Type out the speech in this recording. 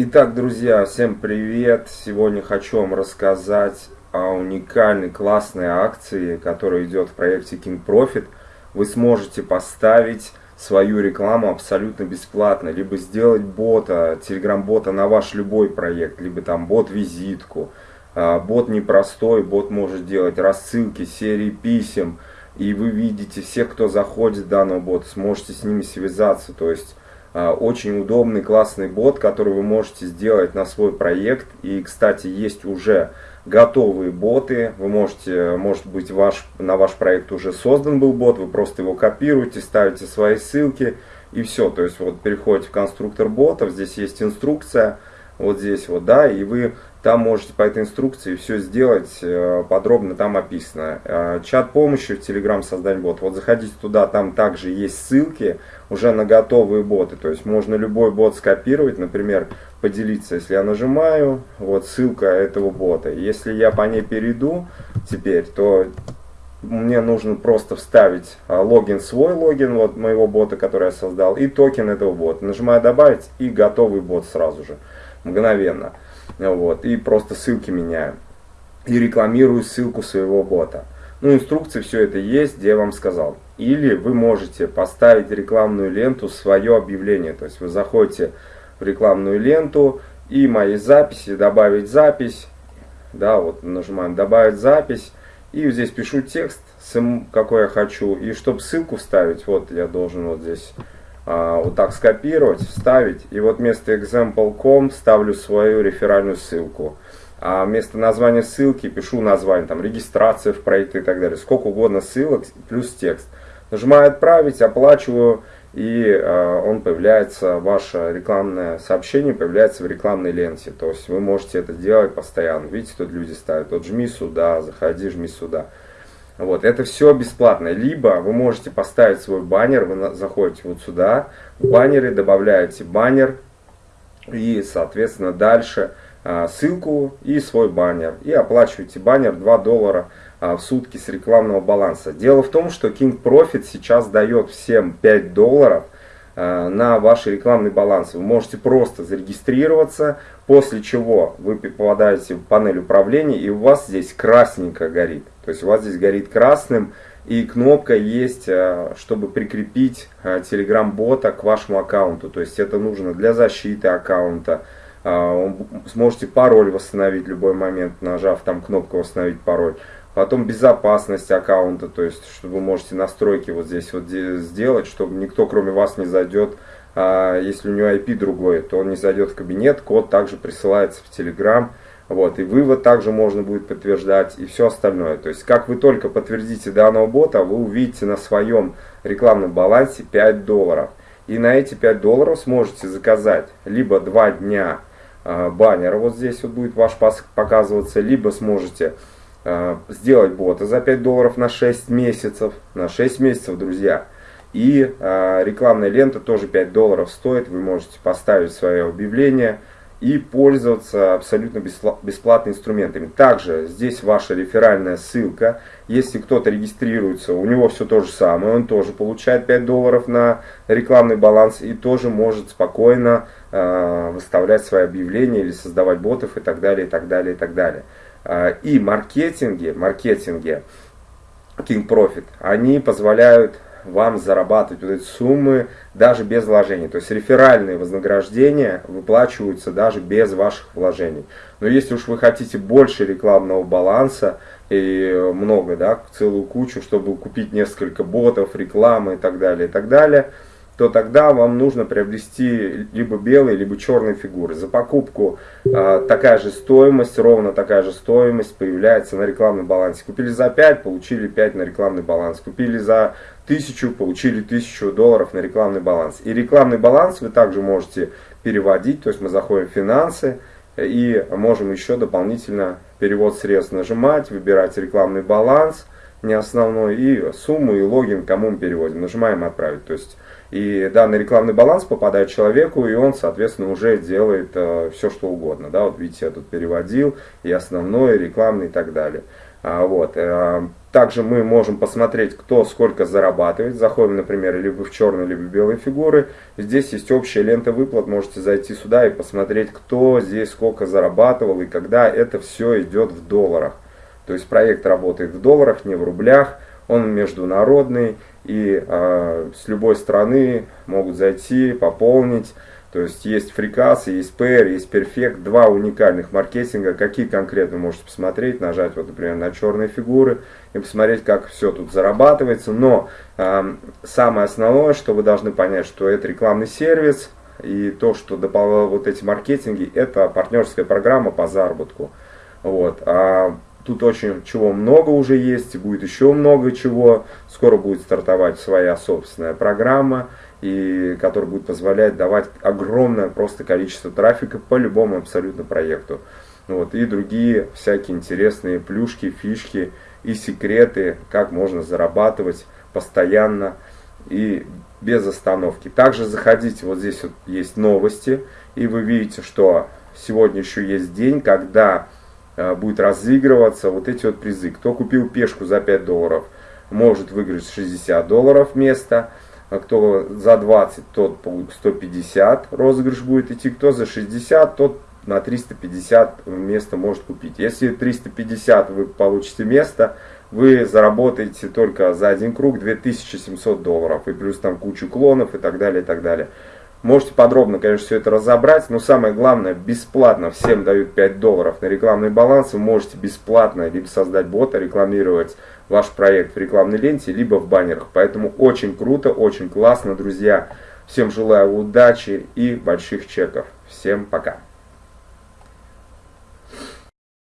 Итак, друзья, всем привет! Сегодня хочу вам рассказать о уникальной классной акции, которая идет в проекте King Profit. Вы сможете поставить свою рекламу абсолютно бесплатно, либо сделать бота, телеграм-бота на ваш любой проект, либо там бот-визитку. А, бот непростой, бот может делать рассылки, серии писем, и вы видите всех, кто заходит в данного бота, сможете с ними связаться, то есть очень удобный, классный бот, который вы можете сделать на свой проект. И, кстати, есть уже готовые боты. Вы можете, может быть, ваш, на ваш проект уже создан был бот, вы просто его копируете, ставите свои ссылки и все. То есть вот переходите в конструктор ботов, здесь есть инструкция, вот здесь вот, да, и вы там можете по этой инструкции все сделать, э, подробно там описано. Э, чат помощи в Telegram создать бот. Вот заходите туда, там также есть ссылки уже на готовые боты. То есть можно любой бот скопировать, например, поделиться. Если я нажимаю, вот ссылка этого бота. Если я по ней перейду теперь, то мне нужно просто вставить э, логин, свой логин вот моего бота, который я создал, и токен этого бота. Нажимаю добавить и готовый бот сразу же, мгновенно. Вот, и просто ссылки меняю. И рекламирую ссылку своего бота. Ну, инструкции все это есть, где я вам сказал. Или вы можете поставить рекламную ленту, свое объявление. То есть вы заходите в рекламную ленту и мои записи, добавить запись. Да, вот нажимаем добавить запись. И здесь пишу текст, какой я хочу. И чтобы ссылку вставить, вот я должен вот здесь вот так скопировать, вставить. И вот вместо example.com ставлю свою реферальную ссылку. А вместо названия ссылки пишу название, там, регистрация в проект и так далее. Сколько угодно ссылок плюс текст. Нажимаю отправить, оплачиваю, и э, он появляется, ваше рекламное сообщение появляется в рекламной ленте. То есть вы можете это делать постоянно. Видите, тут люди ставят, вот жми сюда, заходи, жми сюда. Вот, это все бесплатно. Либо вы можете поставить свой баннер, вы заходите вот сюда, в баннере добавляете баннер и, соответственно, дальше а, ссылку и свой баннер. И оплачиваете баннер 2 доллара а, в сутки с рекламного баланса. Дело в том, что King Profit сейчас дает всем 5 долларов – на ваш рекламный баланс. Вы можете просто зарегистрироваться, после чего вы попадаете в панель управления и у вас здесь красненько горит. То есть у вас здесь горит красным и кнопка есть, э, чтобы прикрепить э, Telegram-бота к вашему аккаунту. То есть это нужно для защиты аккаунта. Сможете пароль восстановить в любой момент, нажав там кнопку «Восстановить пароль». Потом безопасность аккаунта, то есть, что вы можете настройки вот здесь вот сделать, чтобы никто кроме вас не зайдет. А если у него IP другой, то он не зайдет в кабинет, код также присылается в Telegram. Вот, и вывод также можно будет подтверждать и все остальное. То есть, как вы только подтвердите данного бота, вы увидите на своем рекламном балансе 5 долларов. И на эти 5 долларов сможете заказать либо 2 дня э, баннера, вот здесь вот будет ваш показываться, либо сможете сделать бота за 5 долларов на 6 месяцев. На 6 месяцев, друзья. И э, рекламная лента тоже 5 долларов стоит. Вы можете поставить свое объявление и пользоваться абсолютно бесплатными инструментами. Также здесь ваша реферальная ссылка. Если кто-то регистрируется, у него все то же самое. Он тоже получает 5 долларов на рекламный баланс и тоже может спокойно э, выставлять свои объявления или создавать ботов и так далее, и так далее, и так далее. А, и маркетинге, маркетинге King Profit, они позволяют вам зарабатывать вот эти суммы даже без вложений. То есть реферальные вознаграждения выплачиваются даже без ваших вложений. Но если уж вы хотите больше рекламного баланса и много, да, целую кучу, чтобы купить несколько ботов, рекламы и так далее, и так далее – то тогда вам нужно приобрести либо белые, либо черные фигуры. За покупку э, такая же стоимость, ровно такая же стоимость появляется на рекламном балансе. Купили за 5, получили 5 на рекламный баланс. Купили за 1000, получили 1000 долларов на рекламный баланс. И рекламный баланс вы также можете переводить, то есть мы заходим в финансы и можем еще дополнительно перевод средств нажимать, выбирать рекламный баланс, не основной, и сумму и логин, кому мы переводим. Нажимаем отправить. То есть и данный рекламный баланс попадает человеку, и он, соответственно, уже делает э, все, что угодно. Да? Вот видите, я тут переводил, и основной, и рекламный, и так далее. А, вот. Э, также мы можем посмотреть, кто сколько зарабатывает. Заходим, например, либо в черные, либо в белые фигуры. Здесь есть общая лента выплат. Можете зайти сюда и посмотреть, кто здесь сколько зарабатывал и когда это все идет в долларах. То есть проект работает в долларах, не в рублях. Он международный и э, с любой страны могут зайти, пополнить. То есть есть FreeCAS, есть PR, есть Perfect, два уникальных маркетинга. Какие конкретно можете посмотреть, нажать, вот, например, на черные фигуры и посмотреть, как все тут зарабатывается. Но э, самое основное, что вы должны понять, что это рекламный сервис, и то, что дополняют вот эти маркетинги, это партнерская программа по заработку. Вот. А тут очень чего много уже есть, будет еще много чего. Скоро будет стартовать своя собственная программа и который будет позволять давать огромное просто количество трафика по любому абсолютно проекту. Вот, и другие всякие интересные плюшки, фишки и секреты, как можно зарабатывать постоянно и без остановки. Также заходите, вот здесь вот есть новости, и вы видите, что сегодня еще есть день, когда будет разыгрываться вот эти вот призы. Кто купил пешку за 5 долларов, может выиграть 60 долларов вместо а кто за 20, тот 150 розыгрыш будет идти, кто за 60, тот на 350 место может купить. Если 350 вы получите место, вы заработаете только за один круг 2700 долларов. И плюс там кучу клонов и так далее, и так далее. Можете подробно, конечно, все это разобрать, но самое главное, бесплатно всем дают 5 долларов на рекламный баланс. Вы можете бесплатно либо создать бота, рекламировать ваш проект в рекламной ленте, либо в баннерах. Поэтому очень круто, очень классно, друзья. Всем желаю удачи и больших чеков. Всем пока.